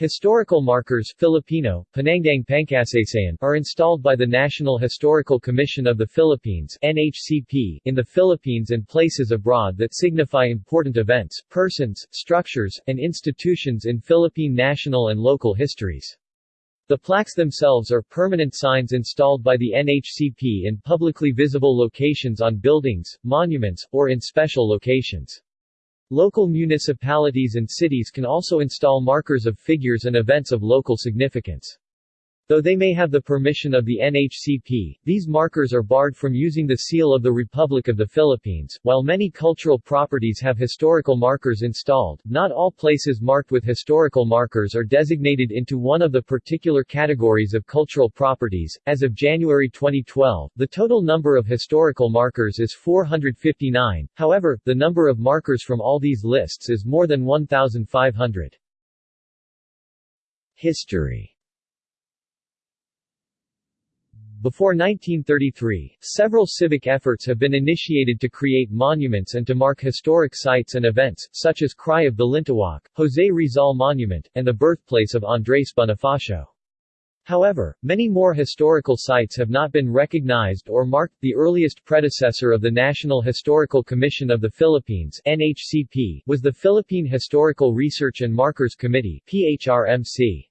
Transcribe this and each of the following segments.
Historical markers Filipino, Panandang Pangkasaysayan are installed by the National Historical Commission of the Philippines NHCP in the Philippines and places abroad that signify important events, persons, structures, and institutions in Philippine national and local histories. The plaques themselves are permanent signs installed by the NHCP in publicly visible locations on buildings, monuments, or in special locations. Local municipalities and cities can also install markers of figures and events of local significance. Though they may have the permission of the NHCP, these markers are barred from using the seal of the Republic of the Philippines. While many cultural properties have historical markers installed, not all places marked with historical markers are designated into one of the particular categories of cultural properties. As of January 2012, the total number of historical markers is 459. However, the number of markers from all these lists is more than 1,500. History before 1933, several civic efforts have been initiated to create monuments and to mark historic sites and events, such as Cry of Balintawak, José Rizal Monument, and the birthplace of Andrés Bonifacio. However, many more historical sites have not been recognized or marked. The earliest predecessor of the National Historical Commission of the Philippines (NHCP) was the Philippine Historical Research and Markers Committee (PHRMC).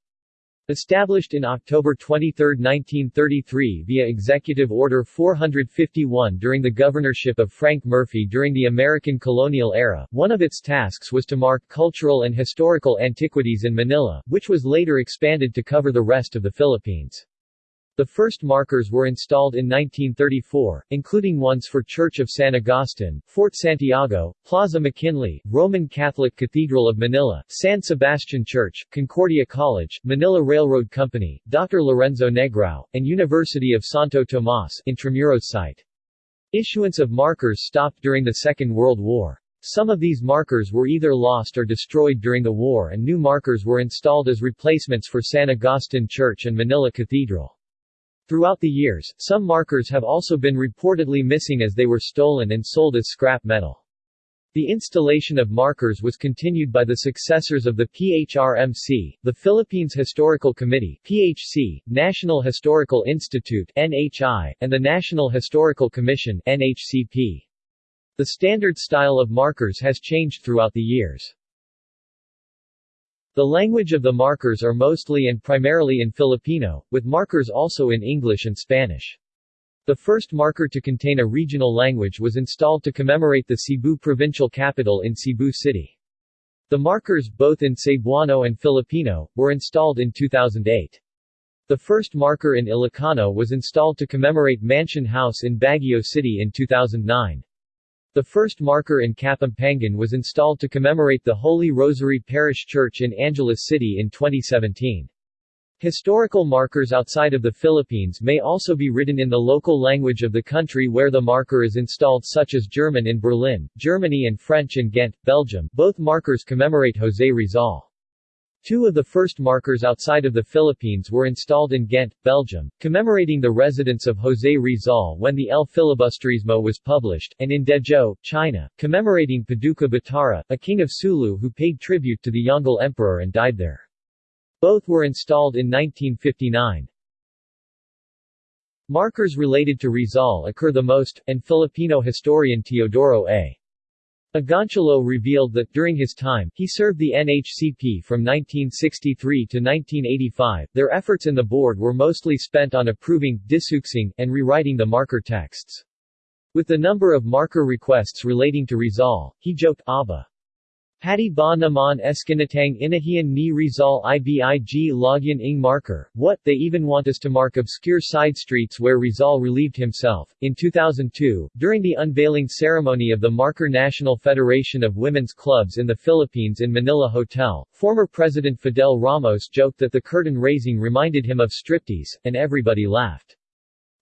Established in October 23, 1933 via Executive Order 451 during the governorship of Frank Murphy during the American colonial era, one of its tasks was to mark cultural and historical antiquities in Manila, which was later expanded to cover the rest of the Philippines. The first markers were installed in 1934, including ones for Church of San Agustin, Fort Santiago, Plaza McKinley, Roman Catholic Cathedral of Manila, San Sebastian Church, Concordia College, Manila Railroad Company, Dr. Lorenzo Negrao, and University of Santo Tomas Intramuros site. Issuance of markers stopped during the Second World War. Some of these markers were either lost or destroyed during the war and new markers were installed as replacements for San Agustin Church and Manila Cathedral. Throughout the years, some markers have also been reportedly missing as they were stolen and sold as scrap metal. The installation of markers was continued by the successors of the PHRMC, the Philippines Historical Committee PHC, National Historical Institute NHI, and the National Historical Commission NHCP. The standard style of markers has changed throughout the years. The language of the markers are mostly and primarily in Filipino, with markers also in English and Spanish. The first marker to contain a regional language was installed to commemorate the Cebu provincial capital in Cebu City. The markers, both in Cebuano and Filipino, were installed in 2008. The first marker in Ilocano was installed to commemorate Mansion House in Baguio City in 2009. The first marker in Kapampangan was installed to commemorate the Holy Rosary Parish Church in Angeles City in 2017. Historical markers outside of the Philippines may also be written in the local language of the country where the marker is installed such as German in Berlin, Germany and French in Ghent, Belgium. Both markers commemorate José Rizal. Two of the first markers outside of the Philippines were installed in Ghent, Belgium, commemorating the residence of José Rizal when the El Filibusterismo was published, and in Dezhou, China, commemorating Paduka Batara, a king of Sulu who paid tribute to the Yongle Emperor and died there. Both were installed in 1959. Markers related to Rizal occur the most, and Filipino historian Teodoro A. Agoncillo revealed that during his time, he served the NHCP from 1963 to 1985. Their efforts in the board were mostly spent on approving, disuksing, and rewriting the marker texts. With the number of marker requests relating to Rizal, he joked, Aba. Pati ba naman eskinatang inahian ni Rizal ibig logyan ing marker, what, they even want us to mark obscure side streets where Rizal relieved himself. In 2002, during the unveiling ceremony of the Marker National Federation of Women's Clubs in the Philippines in Manila Hotel, former President Fidel Ramos joked that the curtain raising reminded him of striptease, and everybody laughed.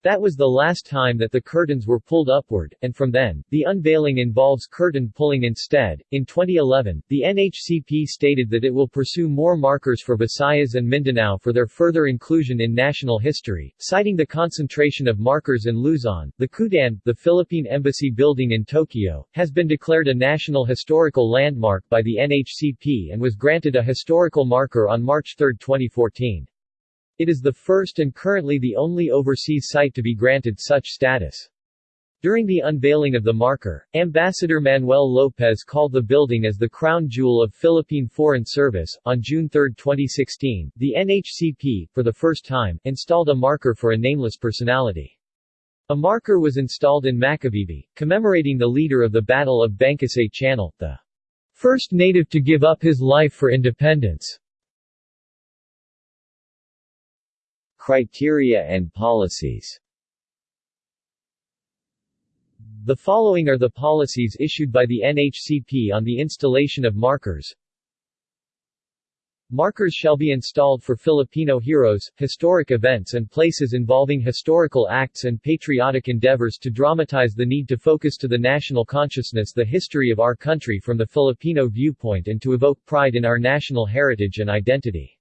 That was the last time that the curtains were pulled upward, and from then, the unveiling involves curtain pulling instead. In 2011, the NHCP stated that it will pursue more markers for Visayas and Mindanao for their further inclusion in national history, citing the concentration of markers in Luzon. The Kudan, the Philippine Embassy building in Tokyo, has been declared a national historical landmark by the NHCP and was granted a historical marker on March 3, 2014. It is the first and currently the only overseas site to be granted such status. During the unveiling of the marker, Ambassador Manuel Lopez called the building as the crown jewel of Philippine Foreign Service. On June 3, 2016, the NHCP, for the first time, installed a marker for a nameless personality. A marker was installed in Macabebe, commemorating the leader of the Battle of Bangkusay Channel, the first native to give up his life for independence. Criteria and policies The following are the policies issued by the NHCP on the installation of markers. Markers shall be installed for Filipino heroes, historic events and places involving historical acts and patriotic endeavors to dramatize the need to focus to the national consciousness the history of our country from the Filipino viewpoint and to evoke pride in our national heritage and identity.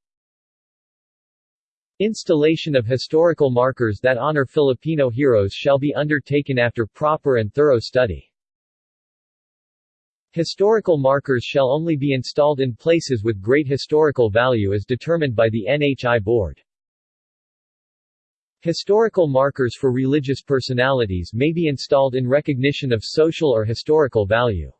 Installation of historical markers that honor Filipino heroes shall be undertaken after proper and thorough study. Historical markers shall only be installed in places with great historical value as determined by the NHI Board. Historical markers for religious personalities may be installed in recognition of social or historical value.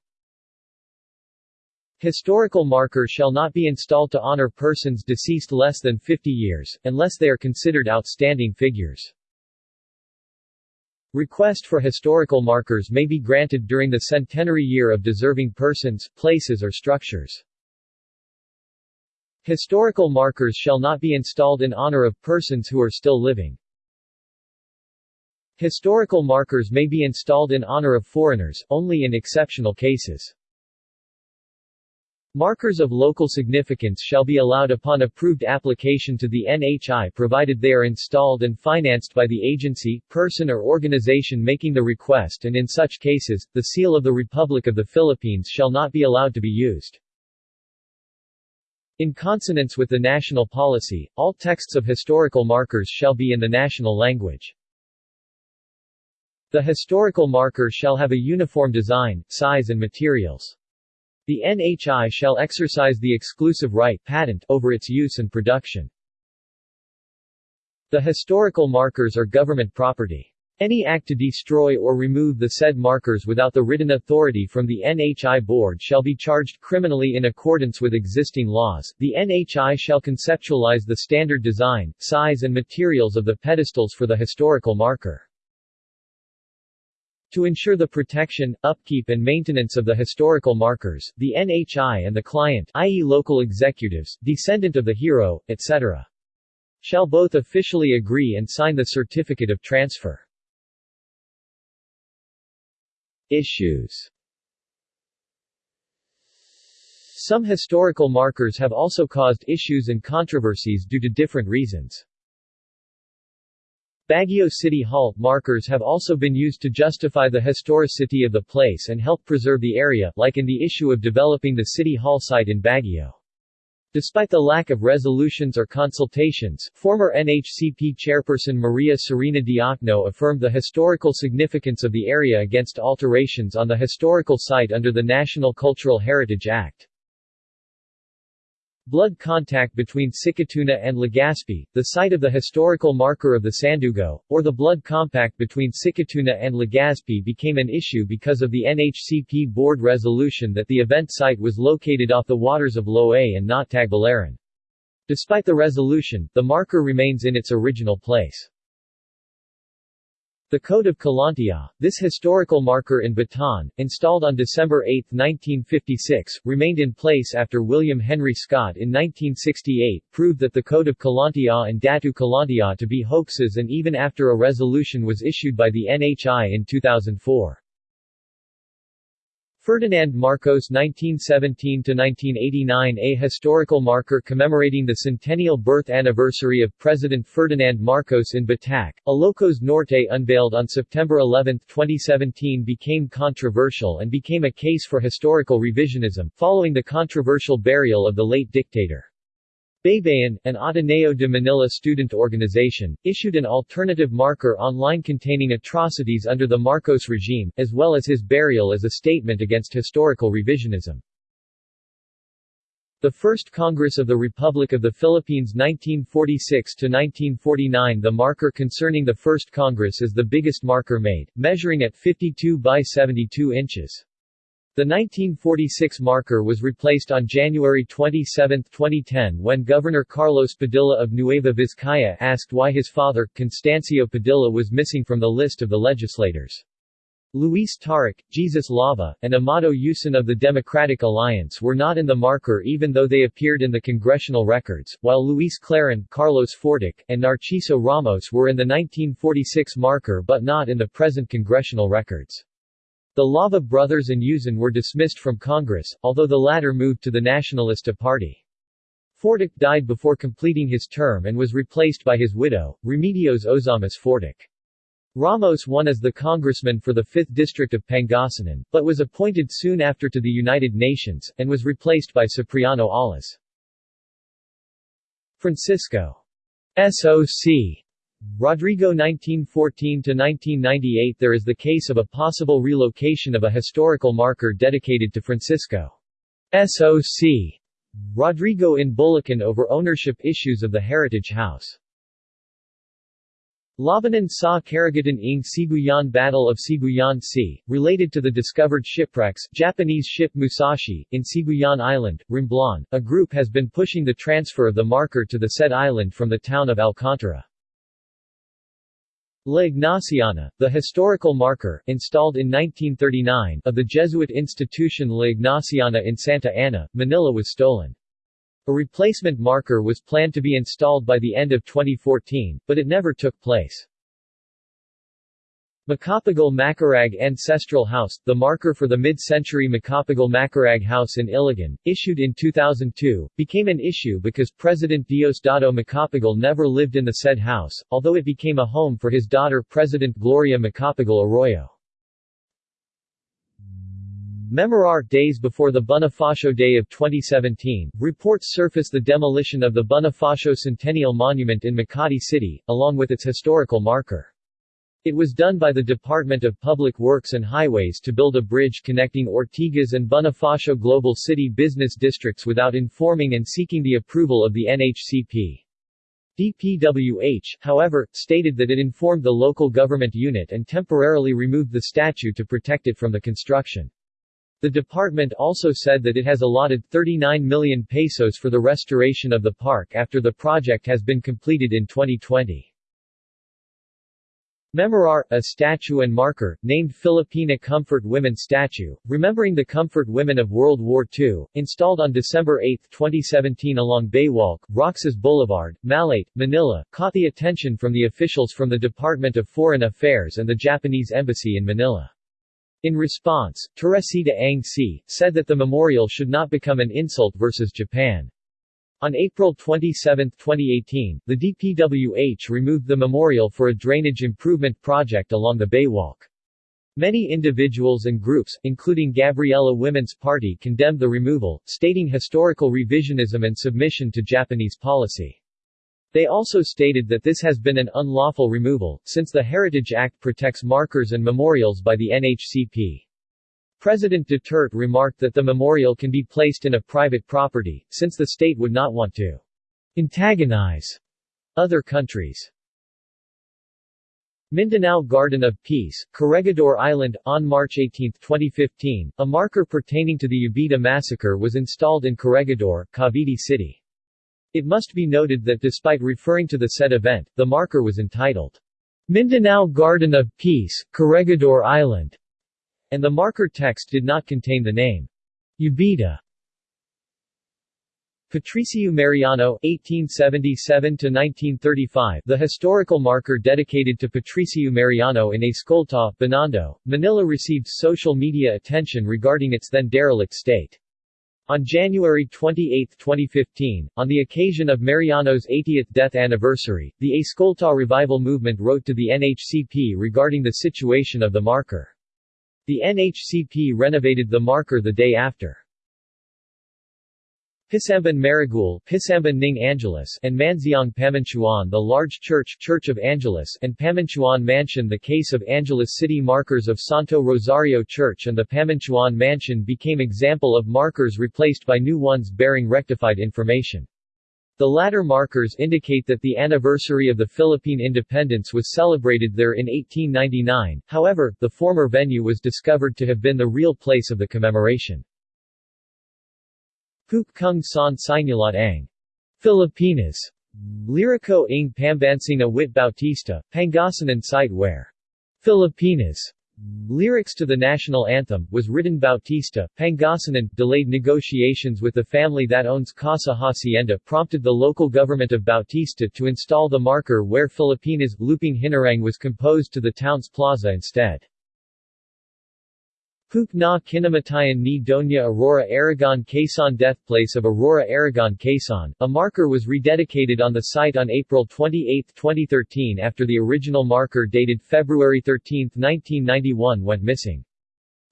Historical markers shall not be installed to honor persons deceased less than 50 years, unless they are considered outstanding figures. Request for historical markers may be granted during the centenary year of deserving persons, places or structures. Historical markers shall not be installed in honor of persons who are still living. Historical markers may be installed in honor of foreigners, only in exceptional cases. Markers of local significance shall be allowed upon approved application to the NHI provided they are installed and financed by the agency, person or organization making the request and in such cases, the seal of the Republic of the Philippines shall not be allowed to be used. In consonance with the national policy, all texts of historical markers shall be in the national language. The historical marker shall have a uniform design, size and materials. The NHI shall exercise the exclusive right patent over its use and production. The historical markers are government property. Any act to destroy or remove the said markers without the written authority from the NHI board shall be charged criminally in accordance with existing laws. The NHI shall conceptualize the standard design, size and materials of the pedestals for the historical marker. To ensure the protection, upkeep and maintenance of the historical markers, the NHI and the client i.e. local executives, descendant of the hero, etc. shall both officially agree and sign the certificate of transfer. Issues Some historical markers have also caused issues and controversies due to different reasons. Baguio City Hall markers have also been used to justify the historicity of the place and help preserve the area, like in the issue of developing the City Hall site in Baguio. Despite the lack of resolutions or consultations, former NHCP chairperson Maria Serena Diokno affirmed the historical significance of the area against alterations on the historical site under the National Cultural Heritage Act. Blood compact between Sikatuna and Legazpi, the site of the historical marker of the Sandugo, or the blood compact between Sikatuna and Legazpi became an issue because of the NHCP board resolution that the event site was located off the waters of Loay and not Tagbilaran. Despite the resolution, the marker remains in its original place. The Code of Kalantiaw, this historical marker in Bataan, installed on December 8, 1956, remained in place after William Henry Scott in 1968 proved that the Code of Kalantiaw and Datu Kalantiaw to be hoaxes and even after a resolution was issued by the NHI in 2004. Ferdinand Marcos 1917–1989 A historical marker commemorating the centennial birth anniversary of President Ferdinand Marcos in Batac, Ilocos Norte unveiled on September 11, 2017 became controversial and became a case for historical revisionism, following the controversial burial of the late dictator. Baybayin, an Ateneo de Manila student organization, issued an alternative marker online containing atrocities under the Marcos regime, as well as his burial as a statement against historical revisionism. The First Congress of the Republic of the Philippines 1946–1949 The marker concerning the First Congress is the biggest marker made, measuring at 52 by 72 inches. The 1946 marker was replaced on January 27, 2010 when Governor Carlos Padilla of Nueva Vizcaya asked why his father, Constancio Padilla was missing from the list of the legislators. Luis Taruc, Jesus Lava, and Amado Yuson of the Democratic Alliance were not in the marker even though they appeared in the congressional records, while Luis Clarin, Carlos Fortich, and Narciso Ramos were in the 1946 marker but not in the present congressional records. The Lava brothers and Yuson were dismissed from Congress, although the latter moved to the Nacionalista Party. Fortich died before completing his term and was replaced by his widow, Remedios Ozamiz Fortich. Ramos won as the congressman for the 5th District of Pangasinan, but was appointed soon after to the United Nations, and was replaced by Cipriano Allas. Francisco SOC Rodrigo 1914–1998 There is the case of a possible relocation of a historical marker dedicated to Francisco. SOC. Rodrigo in Bulacan over ownership issues of the Heritage House. Labanan sa Karagatan ng Sibuyan Battle of Sibuyan Sea, related to the discovered shipwrecks Japanese ship Musashi, in Sibuyan Island, Romblon, a group has been pushing the transfer of the marker to the said island from the town of Alcantara. La Ignaciana, the historical marker, installed in 1939, of the Jesuit institution La Ignaciana in Santa Ana, Manila was stolen. A replacement marker was planned to be installed by the end of 2014, but it never took place. Macapagal Macaraeg Ancestral House, the marker for the mid-century Macapagal Macaraeg House in Iligan, issued in 2002, became an issue because President Diosdado Macapagal never lived in the said house, although it became a home for his daughter President Gloria Macapagal Arroyo. Memorar days before the Bonifacio Day of 2017, reports surfaced the demolition of the Bonifacio Centennial Monument in Makati City, along with its historical marker. It was done by the Department of Public Works and Highways to build a bridge connecting Ortigas and Bonifacio Global City business districts without informing and seeking the approval of the NHCP. DPWH, however, stated that it informed the local government unit and temporarily removed the statue to protect it from the construction. The department also said that it has allotted 39 million pesos for the restoration of the park after the project has been completed in 2020. Memorar, a statue and marker, named Filipina Comfort Women Statue, remembering the comfort women of World War II, installed on December 8, 2017 along Baywalk, Roxas Boulevard, Malate, Manila, caught the attention from the officials from the Department of Foreign Affairs and the Japanese Embassy in Manila. In response, Teresita Ang See said that the memorial should not become an insult versus Japan. On April 27, 2018, the DPWH removed the memorial for a drainage improvement project along the Baywalk. Many individuals and groups, including Gabriela Women's Party condemned the removal, stating historical revisionism and submission to Japanese policy. They also stated that this has been an unlawful removal, since the Heritage Act protects markers and memorials by the NHCP. President Duterte remarked that the memorial can be placed in a private property, since the state would not want to antagonize other countries. Mindanao Garden of Peace, Corregidor Island, on March 18, 2015, a marker pertaining to the Jabidah massacre was installed in Corregidor, Cavite City. It must be noted that despite referring to the said event, the marker was entitled, Mindanao Garden of Peace, Corregidor Island, and the marker text did not contain the name Jabidah. Patricio Mariano, 1877–1935 The historical marker dedicated to Patricio Mariano in Escolta, Binondo, Manila received social media attention regarding its then derelict state. On January 28, 2015, on the occasion of Mariano's 80th death anniversary, the Escolta Revival Movement wrote to the NHCP regarding the situation of the marker. The NHCP renovated the marker the day after. Pisamban Maragul Pisamban Ning Angeles and Manziang Pamintuan The large church Church of Angeles and Pamintuan Mansion The case of Angeles city markers of Santo Rosario Church and the Pamintuan Mansion became example of markers replaced by new ones bearing rectified information. The latter markers indicate that the anniversary of the Philippine independence was celebrated there in 1899, however, the former venue was discovered to have been the real place of the commemoration. Puk Kung San Sinulat Ang. Filipinas. Lirico ng Pambansang Wit Bautista, Pangasinan site where Filipinas Lyrics to the national anthem, was written Bautista, Pangasinan, delayed negotiations with the family that owns Casa Hacienda prompted the local government of Bautista to install the marker where Filipinas, Lupang Hinirang was composed to the town's plaza instead. Puk na kinamatayan ni Doña Aurora Aragon Quezon Deathplace of Aurora Aragon Quezon, a marker was rededicated on the site on April 28, 2013 after the original marker dated February 13, 1991 went missing.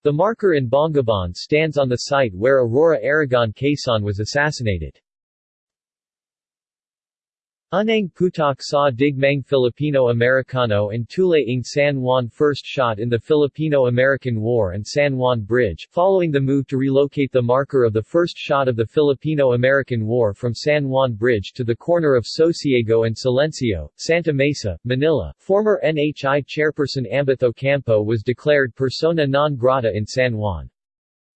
The marker in Bongabon stands on the site where Aurora Aragon Quezon was assassinated. Unang Putok sa Digmang Filipino-Americano and Tule ng San Juan First shot in the Filipino-American War and San Juan Bridge, following the move to relocate the marker of the first shot of the Filipino-American War from San Juan Bridge to the corner of Sosiego and Silencio, Santa Mesa, Manila. Former NHI chairperson Ambeth Ocampo was declared persona non grata in San Juan.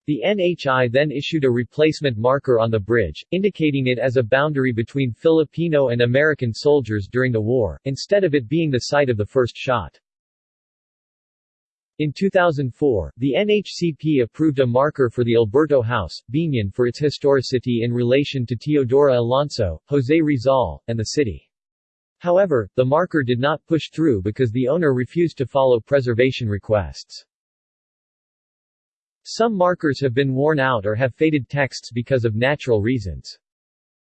The NHI then issued a replacement marker on the bridge, indicating it as a boundary between Filipino and American soldiers during the war, instead of it being the site of the first shot. In 2004, the NHCP approved a marker for the Alberto House, Biñan for its historicity in relation to Teodora Alonso, Jose Rizal, and the city. However, the marker did not push through because the owner refused to follow preservation requests. Some markers have been worn out or have faded texts because of natural reasons.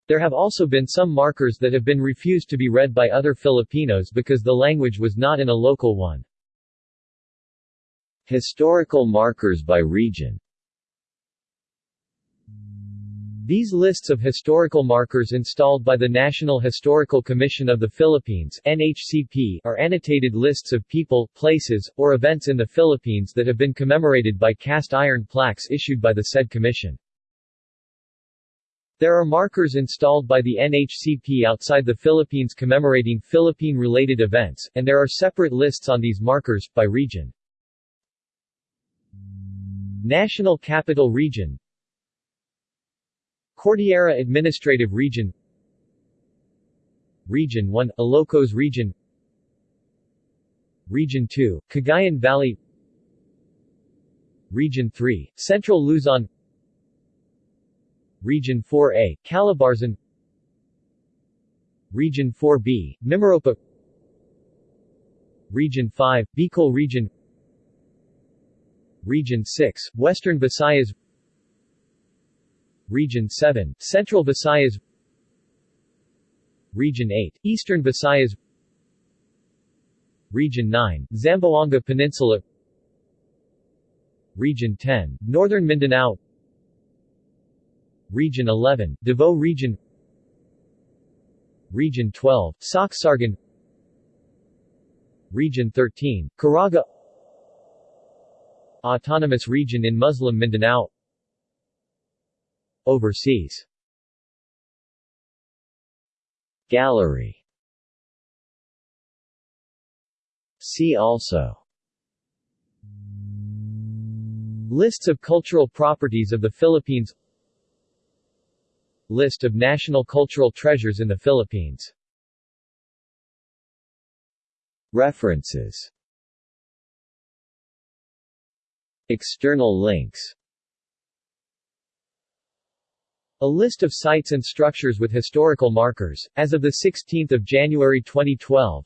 There have also been some markers that have been refused to be read by other Filipinos because the language was not in a local one. Historical markers by region these lists of historical markers installed by the National Historical Commission of the Philippines NHCP are annotated lists of people, places, or events in the Philippines that have been commemorated by cast iron plaques issued by the said commission. There are markers installed by the NHCP outside the Philippines commemorating Philippine-related events, and there are separate lists on these markers, by region. National Capital Region Cordillera Administrative Region. Region 1 – Ilocos Region. Region 2 – Cagayan Valley. Region 3 – Central Luzon. Region 4A – Calabarzon. Region 4B – Mimaropa Region 5 – Bicol Region. Region 6 – Western Visayas Region 7, Central Visayas. Region 8, Eastern Visayas. Region 9, Zamboanga Peninsula. Region 10, Northern Mindanao. Region 11, Davao Region. Region 12, Soccsksargen Region 13, Caraga. Autonomous Region in Muslim Mindanao Overseas. Gallery. See also. Lists of cultural properties of the Philippines. List of national cultural treasures in the Philippines. References. External links A list of sites and structures with historical markers, as of 16 January 2012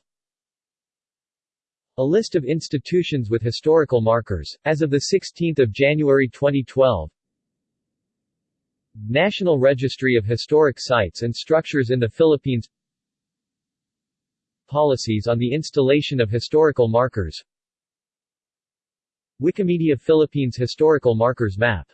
A list of institutions with historical markers, as of 16 January 2012 National Registry of Historic Sites and Structures in the Philippines. Policies on the installation of historical markers. Wikimedia Philippines Historical Markers Map